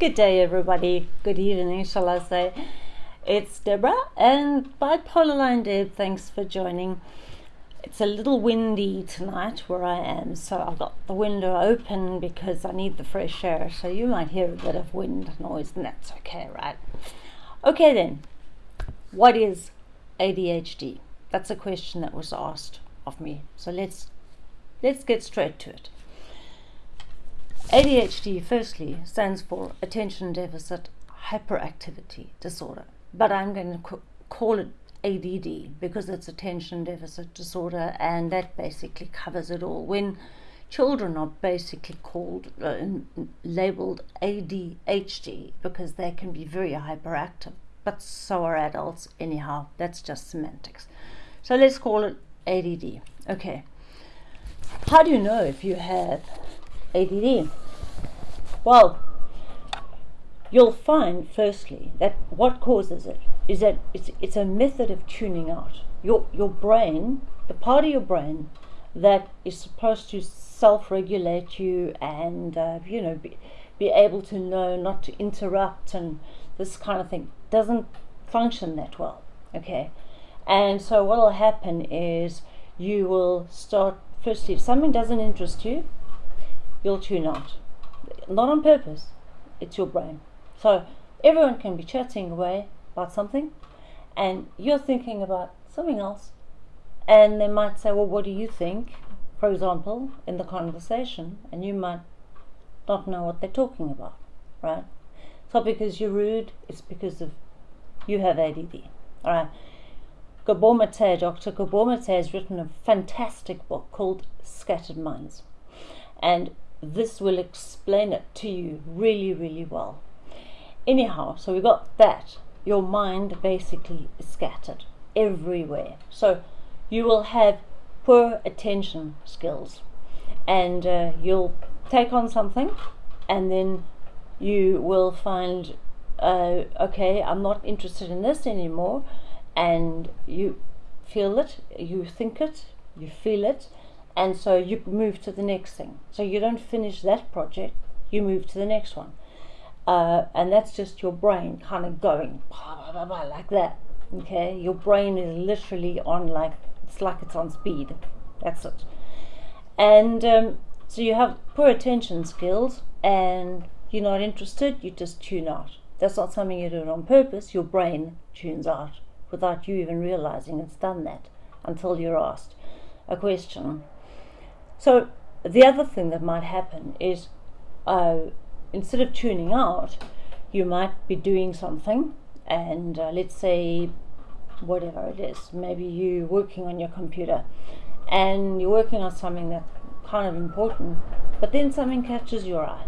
Good day, everybody. Good evening, shall I say. It's Deborah and Bipolar Line Deb. Thanks for joining. It's a little windy tonight where I am, so I've got the window open because I need the fresh air. So you might hear a bit of wind noise, and that's okay, right? Okay, then. What is ADHD? That's a question that was asked of me. So let's let's get straight to it. ADHD, firstly, stands for Attention Deficit Hyperactivity Disorder, but I'm going to call it ADD because it's Attention Deficit Disorder, and that basically covers it all. When children are basically called, uh, labeled ADHD because they can be very hyperactive, but so are adults, anyhow, that's just semantics. So let's call it ADD. Okay. How do you know if you have ADD? Well, you'll find firstly that what causes it is that it's, it's a method of tuning out. Your, your brain, the part of your brain that is supposed to self regulate you and, uh, you know, be, be able to know not to interrupt and this kind of thing, doesn't function that well. Okay. And so what will happen is you will start, firstly, if something doesn't interest you, you'll tune out not on purpose, it's your brain. So everyone can be chatting away about something, and you're thinking about something else, and they might say, Well, what do you think? For example, in the conversation, and you might not know what they're talking about, right? It's not because you're rude, it's because of you have ADD. All right. Gabor Mate, Dr. Gabor Mate has written a fantastic book called Scattered Minds. And this will explain it to you really, really well. Anyhow, so we got that. Your mind basically is scattered everywhere. So you will have poor attention skills and uh, you'll take on something and then you will find uh, okay i'm not interested in this anymore and you feel it you think it you feel it and so you move to the next thing. So you don't finish that project, you move to the next one. Uh, and that's just your brain kind of going blah, blah, blah, like that. Okay, your brain is literally on like it's like it's on speed. That's it. And um, so you have poor attention skills, and you're not interested. You just tune out. That's not something you do on purpose. Your brain tunes out without you even realizing it's done that until you're asked a question so the other thing that might happen is uh, instead of tuning out, you might be doing something, and uh, let's say whatever it is, maybe you're working on your computer and you're working on something that's kind of important, but then something catches your eye,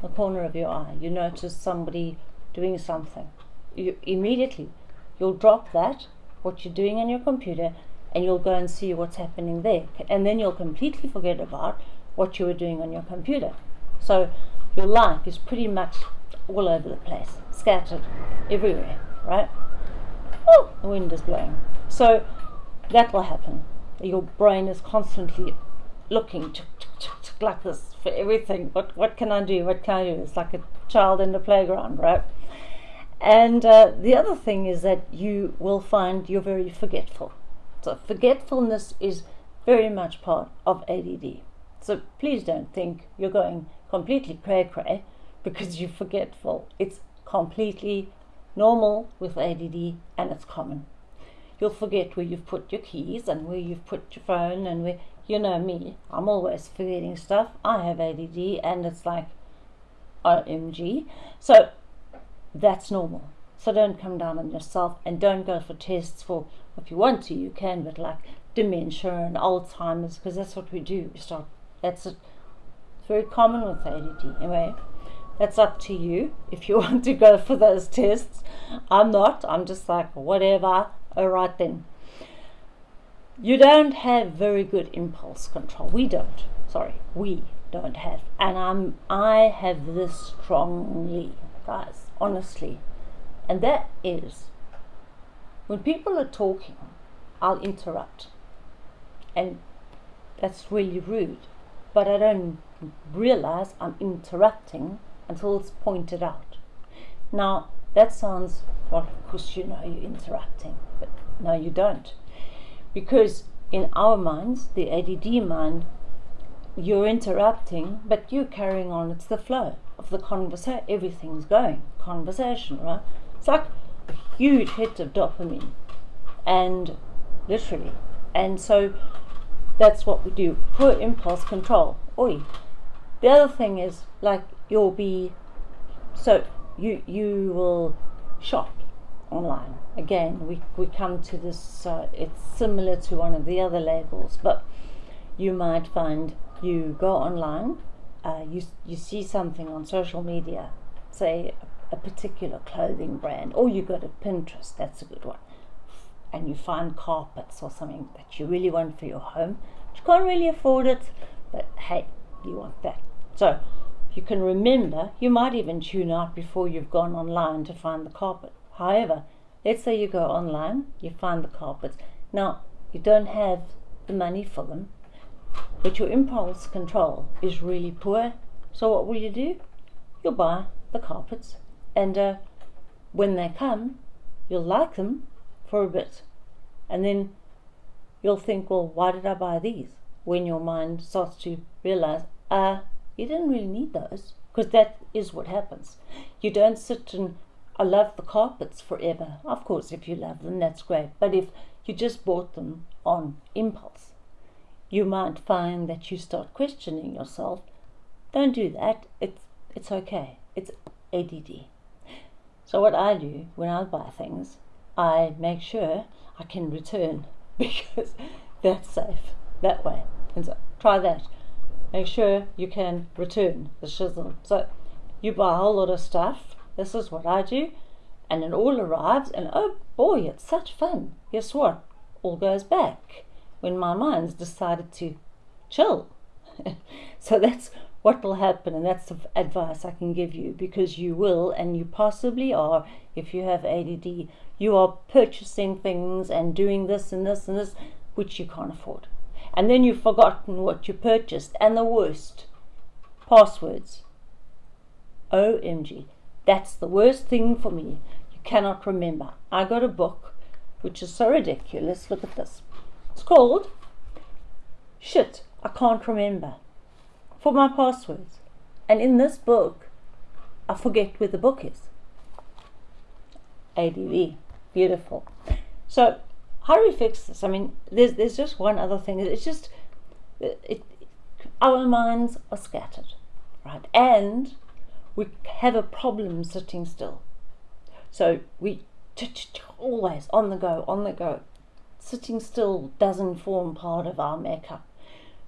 the corner of your eye. You notice somebody doing something. You immediately you'll drop that, what you're doing on your computer, and you'll go and see what's happening there. And then you'll completely forget about what you were doing on your computer. So your life is pretty much all over the place, scattered everywhere, right? Oh, the wind is blowing. So that will happen. Your brain is constantly looking like this for everything. What what can I do? What can I do? It's like a child in the playground, right? And uh, the other thing is that you will find you're very forgetful. So forgetfulness is very much part of ADD. So please don't think you're going completely cray cray because you're forgetful. It's completely normal with ADD and it's common. You'll forget where you've put your keys and where you've put your phone and where, you know me, I'm always forgetting stuff. I have ADD and it's like OMG. So that's normal. So don't come down on yourself and don't go for tests for if you want to, you can, but like dementia and Alzheimer's, because that's what we do. We start. That's a, very common with ADD. Anyway, that's up to you if you want to go for those tests. I'm not. I'm just like whatever. All right then. You don't have very good impulse control. We don't. Sorry, we don't have. And I'm. I have this strongly, guys. Honestly, and that is when people are talking, I'll interrupt. And that's really rude. But I don't realize I'm interrupting until it's pointed out. Now, that sounds, well, of course, you know you're interrupting, but no, you don't. Because in our minds, the ADD mind, you're interrupting, but you're carrying on. It's the flow of the conversation. Everything's going. Conversation, right? It's like huge hit of dopamine. And literally. And so that's what we do. Poor impulse control. Oi. The other thing is like you'll be so you you will shop online. Again, we, we come to this, uh, it's similar to one of the other labels, but you might find you go online, uh, you, you see something on social media, say a particular clothing brand, or you go to Pinterest, that's a good one, and you find carpets or something that you really want for your home. You can't really afford it, but hey, you want that. So you can remember, you might even tune out before you've gone online to find the carpet. However, let's say you go online, you find the carpets. Now, you don't have the money for them, but your impulse control is really poor. So, what will you do? You'll buy the carpets, and uh, when they come, you'll like them for a bit, and then you'll think, well, why did I buy these? When your mind starts to realize, uh, you didn't really need those, because that is what happens. You don't sit and I love the carpets forever. Of course, if you love them, that's great. But if you just bought them on impulse, you might find that you start questioning yourself. Don't do that. It's it's okay. It's ADD. So what I do when I buy things, I make sure I can return because that's safe that way. And so try that. Make sure you can return the shizzle. So you buy a whole lot of stuff this is what I do. And it all arrives, and oh boy, it's such fun. Guess what? All goes back when my mind's decided to chill. so that's what will happen, and that's the advice I can give you because you will, and you possibly are, if you have ADD, you are purchasing things and doing this and this and this which you can't afford. And then you've forgotten what you purchased, and the worst passwords. OMG. That's the worst thing for me. You cannot remember. I got a book which is so ridiculous. Look at this. It's called Shit, I Can't Remember for my passwords. And in this book, I forget where the book is. ADD. Beautiful. So, how do we fix this? I mean, there's, there's just one other thing. It's just, it, it, our minds are scattered, right? And we have a problem sitting still. So we always on the go, on the go. Sitting still doesn't form part of our makeup.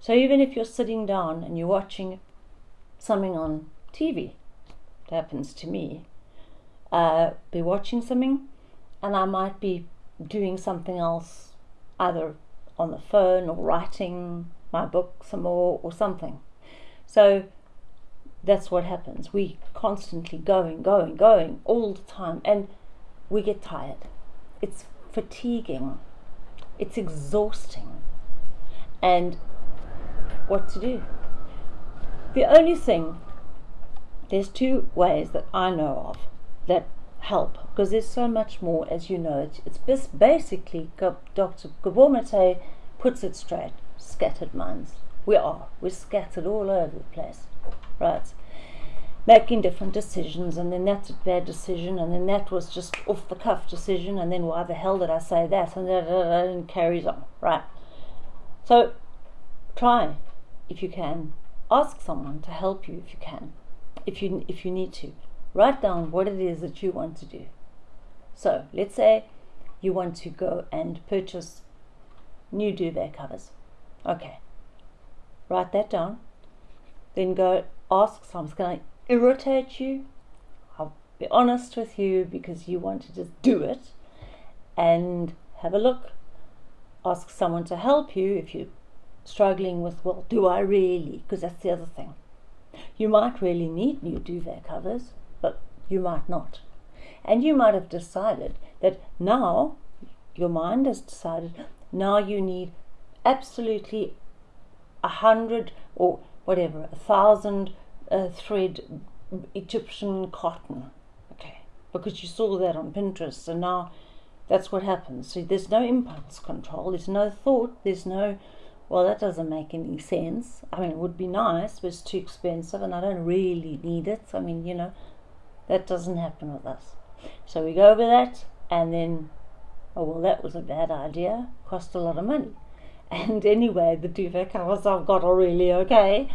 So even if you're sitting down and you're watching something on TV, it happens to me, uh, be watching something and I might be doing something else, either on the phone or writing my book some more or something. So that's what happens. We constantly going, going, going all the time, and we get tired. It's fatiguing, it's exhausting. And what to do? The only thing, there's two ways that I know of that help because there's so much more, as you know. It's just basically, Dr. Gabor Mate puts it straight scattered minds. We are. We're scattered all over the place right? Making different decisions, and then that's a bad decision, and then that was just off the cuff decision, and then why the hell did I say that? And, and carries on, right? So try if you can. Ask someone to help you if you can, if you if you need to. Write down what it is that you want to do. So let's say you want to go and purchase new duvet covers. Okay. Write that down. Then go ask someone, can I irritate you? I'll be honest with you because you want to just do it and have a look. Ask someone to help you if you're struggling with, well, do I really? Because that's the other thing. You might really need new duvet covers, but you might not. And you might have decided that now, your mind has decided, now you need absolutely a hundred or whatever, a thousand uh, thread Egyptian cotton, okay, because you saw that on Pinterest, and now that's what happens. So there's no impulse control, there's no thought, there's no, well, that doesn't make any sense. I mean, it would be nice, but it's too expensive, and I don't really need it. I mean, you know, that doesn't happen with us. So we go over that, and then, oh, well, that was a bad idea, cost a lot of money. And anyway, the duvet covers I've got are really okay.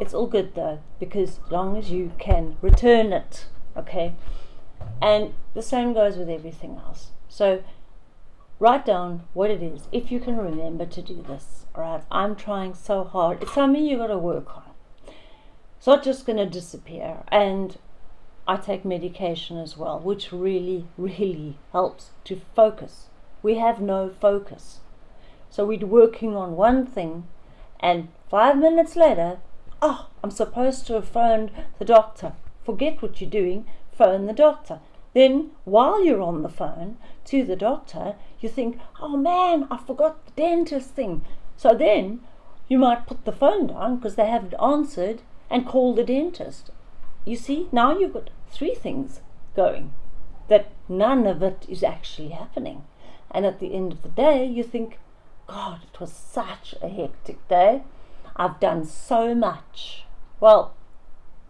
It's all good though, because as long as you can return it, okay? And the same goes with everything else. So write down what it is, if you can remember to do this, right? I'm trying so hard. It's something you got to work on. It's not just going to disappear. And I take medication as well, which really, really helps to focus. We have no focus. So we're working on one thing, and five minutes later, oh, I'm supposed to have phoned the doctor. Forget what you're doing, phone the doctor. Then, while you're on the phone to the doctor, you think, oh man, I forgot the dentist thing. So then you might put the phone down because they haven't answered and call the dentist. You see, now you've got three things going that none of it is actually happening. And at the end of the day, you think, God, it was such a hectic day. I've done so much. Well,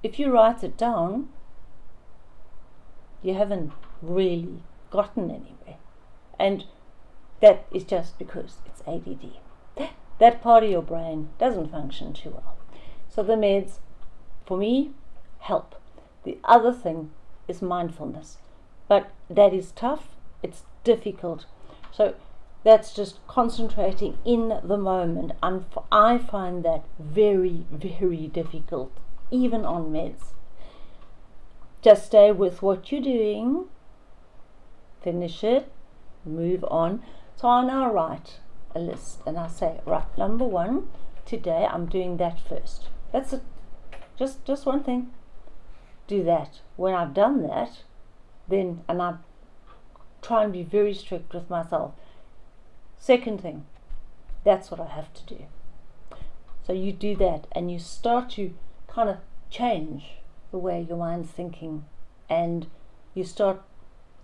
if you write it down, you haven't really gotten anywhere. And that is just because it's ADD. That part of your brain doesn't function too well. So the meds, for me, help. The other thing is mindfulness. But that is tough, it's difficult. So that's just concentrating in the moment. And I find that very, very difficult, even on meds. Just stay with what you're doing, finish it, move on. So I now write a list and I say, right, number one, today I'm doing that first. That's it. Just, just one thing. Do that. When I've done that, then, and I try and be very strict with myself Second thing, that's what I have to do. So you do that and you start to kind of change the way your mind's thinking and you start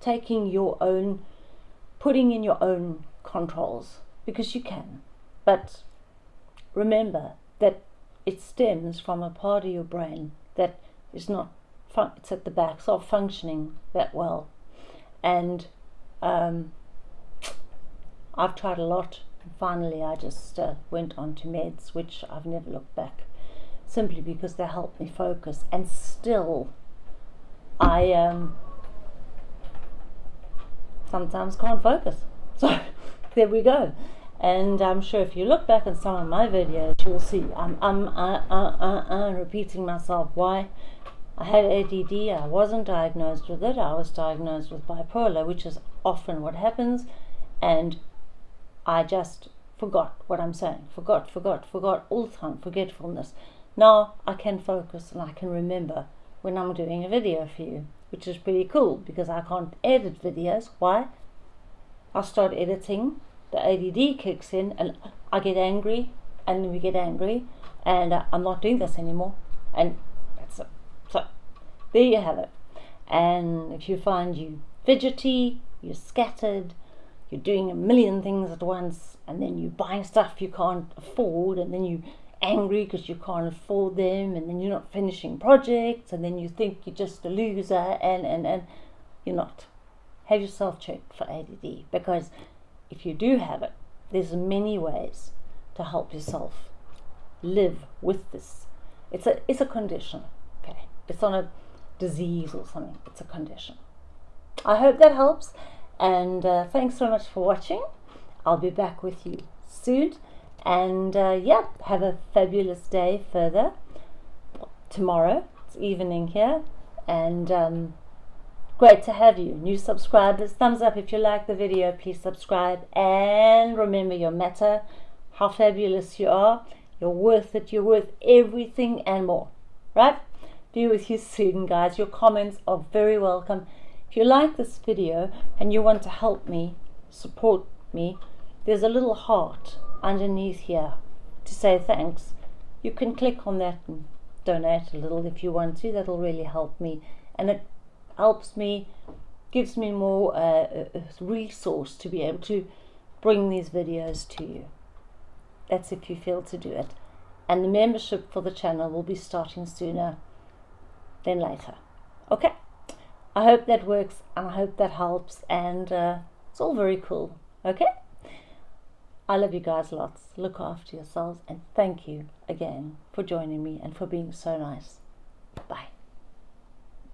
taking your own, putting in your own controls because you can. But remember that it stems from a part of your brain that is not, it's at the back, it's not functioning that well. And um, I've tried a lot. and Finally, I just uh, went on to meds, which I've never looked back, simply because they help me focus. And still, I um, sometimes can't focus. So there we go. And I'm sure if you look back at some of my videos, you'll see I'm, I'm uh, uh, uh, uh, repeating myself. Why? I had ADD. I wasn't diagnosed with it. I was diagnosed with bipolar, which is often what happens. And I just forgot what I'm saying. Forgot, forgot, forgot all the time. Forgetfulness. Now I can focus and I can remember when I'm doing a video for you, which is pretty cool because I can't edit videos. Why? I start editing, the ADD kicks in, and I get angry, and we get angry, and uh, I'm not doing this anymore. And that's it. So there you have it. And if you find you fidgety, you're scattered, you're doing a million things at once and then you're buying stuff you can't afford and then you're angry because you can't afford them and then you're not finishing projects and then you think you're just a loser and, and, and you're not. Have yourself checked for ADD because if you do have it, there's many ways to help yourself live with this. It's a, it's a condition, okay? It's not a disease or something, it's a condition. I hope that helps. And uh, thanks so much for watching. I'll be back with you soon. And uh, yeah, have a fabulous day further. Tomorrow, it's evening here. And um, great to have you. New subscribers, thumbs up if you like the video. Please subscribe. And remember your matter, how fabulous you are. You're worth it. You're worth everything and more. Right? Be with you soon, guys. Your comments are very welcome. If you like this video and you want to help me, support me, there's a little heart underneath here to say thanks. You can click on that and donate a little if you want to. That'll really help me, and it helps me, gives me more uh, resource to be able to bring these videos to you. That's if you feel to do it. And the membership for the channel will be starting sooner than later. Okay. I hope that works and I hope that helps and uh, it's all very cool. Okay? I love you guys lots. Look after yourselves and thank you again for joining me and for being so nice. Bye.